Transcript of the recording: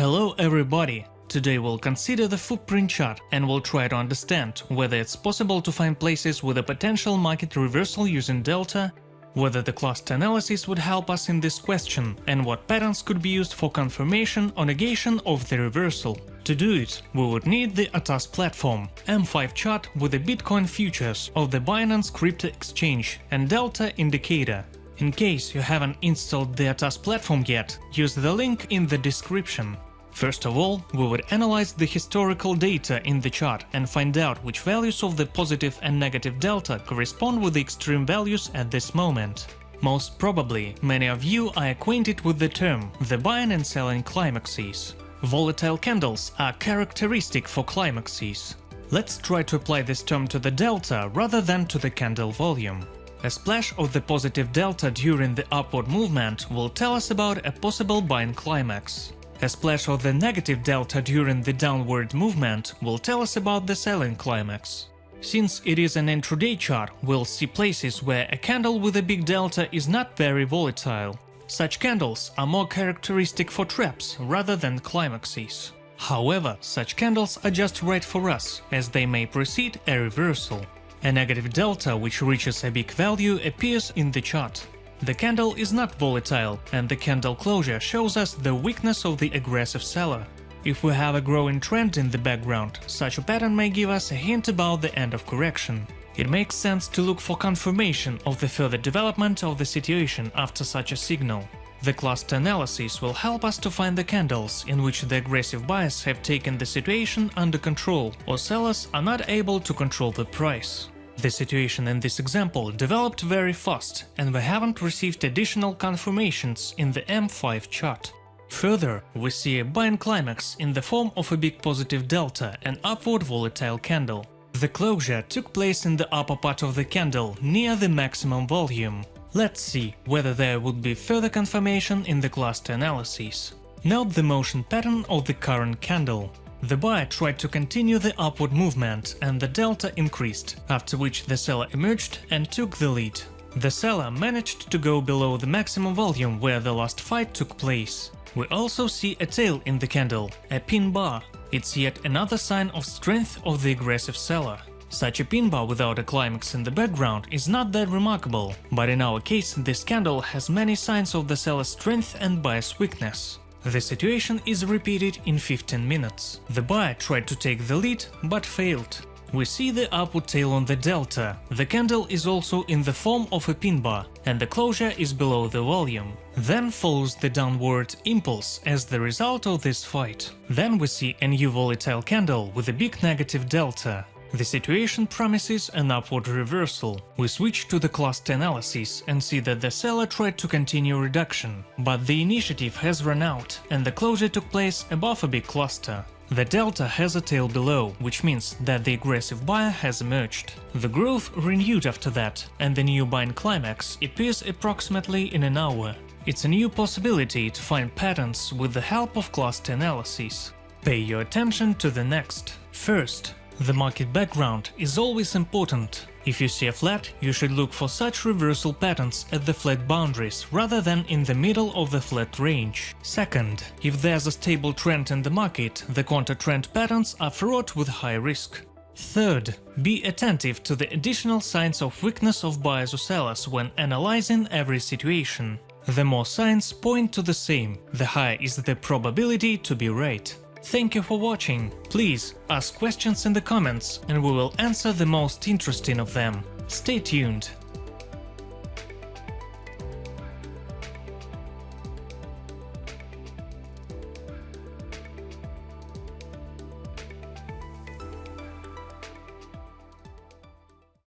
Hello everybody! Today we'll consider the footprint chart and we'll try to understand whether it's possible to find places with a potential market reversal using delta, whether the cluster analysis would help us in this question, and what patterns could be used for confirmation or negation of the reversal. To do it, we would need the ATAS platform, M5 chart with the Bitcoin futures of the Binance Crypto Exchange and Delta indicator. In case you haven't installed the ATAS platform yet, use the link in the description. First of all, we would analyze the historical data in the chart and find out which values of the positive and negative delta correspond with the extreme values at this moment. Most probably, many of you are acquainted with the term the buying and selling climaxes. Volatile candles are characteristic for climaxes. Let's try to apply this term to the delta rather than to the candle volume. A splash of the positive delta during the upward movement will tell us about a possible buying climax. A splash of the negative delta during the downward movement will tell us about the selling climax. Since it is an intraday chart, we'll see places where a candle with a big delta is not very volatile. Such candles are more characteristic for traps rather than climaxes. However, such candles are just right for us, as they may precede a reversal. A negative delta which reaches a big value appears in the chart. The candle is not volatile, and the candle closure shows us the weakness of the aggressive seller. If we have a growing trend in the background, such a pattern may give us a hint about the end of correction. It makes sense to look for confirmation of the further development of the situation after such a signal. The cluster analysis will help us to find the candles in which the aggressive buyers have taken the situation under control or sellers are not able to control the price. The situation in this example developed very fast and we haven't received additional confirmations in the M5 chart. Further, we see a buying climax in the form of a big positive delta and upward volatile candle. The closure took place in the upper part of the candle, near the maximum volume. Let's see whether there would be further confirmation in the cluster analysis. Note the motion pattern of the current candle. The buyer tried to continue the upward movement and the delta increased, after which the seller emerged and took the lead. The seller managed to go below the maximum volume where the last fight took place. We also see a tail in the candle, a pin bar. It's yet another sign of strength of the aggressive seller. Such a pin bar without a climax in the background is not that remarkable, but in our case this candle has many signs of the seller's strength and buyer's weakness. The situation is repeated in 15 minutes. The buyer tried to take the lead, but failed. We see the upward tail on the delta, the candle is also in the form of a pin bar, and the closure is below the volume. Then follows the downward impulse as the result of this fight. Then we see a new volatile candle with a big negative delta. The situation promises an upward reversal. We switch to the cluster analysis and see that the seller tried to continue reduction, but the initiative has run out and the closure took place above a big cluster. The delta has a tail below, which means that the aggressive buyer has emerged. The growth renewed after that, and the new buying climax appears approximately in an hour. It's a new possibility to find patterns with the help of cluster analysis. Pay your attention to the next. First, the market background is always important. If you see a flat, you should look for such reversal patterns at the flat boundaries rather than in the middle of the flat range. Second, if there's a stable trend in the market, the counter-trend patterns are fraught with high risk. Third, be attentive to the additional signs of weakness of buyers or sellers when analyzing every situation. The more signs point to the same, the higher is the probability to be right. Thank you for watching. Please ask questions in the comments and we will answer the most interesting of them. Stay tuned.